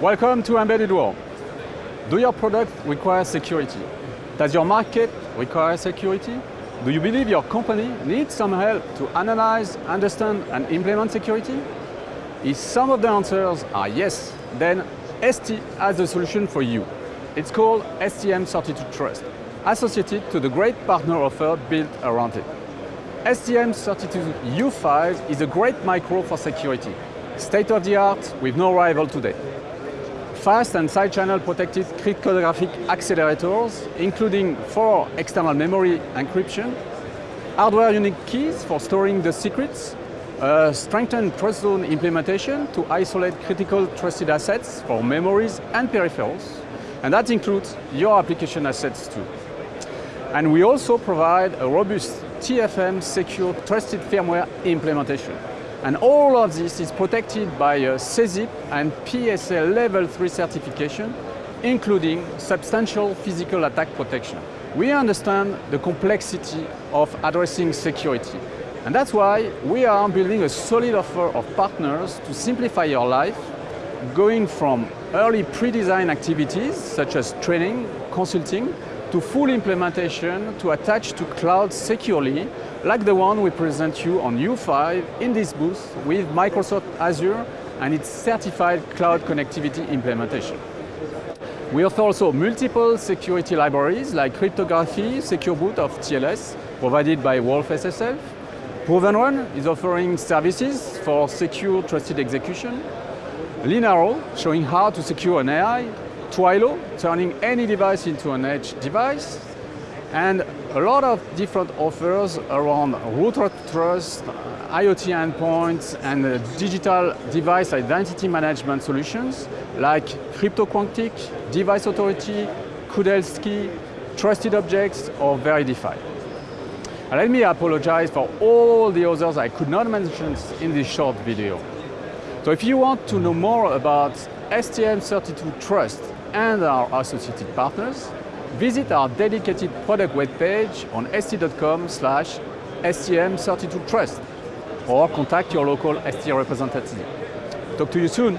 Welcome to Embedded World. Do your product require security? Does your market require security? Do you believe your company needs some help to analyze, understand and implement security? If some of the answers are yes, then ST has a solution for you. It's called STM32 Trust, associated to the great partner offer built around it. STM32U5 is a great micro for security, state of the art with no rival today fast and side-channel protected cryptographic accelerators, including for external memory encryption, hardware unique keys for storing the secrets, strengthened TrustZone implementation to isolate critical trusted assets for memories and peripherals, and that includes your application assets too. And we also provide a robust TFM secure trusted firmware implementation. And all of this is protected by a SESIP and PSA Level 3 certification, including substantial physical attack protection. We understand the complexity of addressing security. And that's why we are building a solid offer of partners to simplify your life, going from early pre-design activities, such as training, consulting, to full implementation to attach to cloud securely, like the one we present you on U5 in this booth with Microsoft Azure and its certified cloud connectivity implementation. We offer also multiple security libraries like cryptography, secure boot of TLS, provided by wolfSSL. Proven Run is offering services for secure trusted execution. Linaro, showing how to secure an AI Twilio, turning any device into an edge device, and a lot of different offers around root trust, IoT endpoints, and uh, digital device identity management solutions like Crypto Quantique, Device Authority, Kudelski, Trusted Objects, or Veridify. let me apologize for all the others I could not mention in this short video. So if you want to know more about STM32 Trust and our associated partners, visit our dedicated product webpage on st.com slash STM32Trust or contact your local ST representative. Talk to you soon.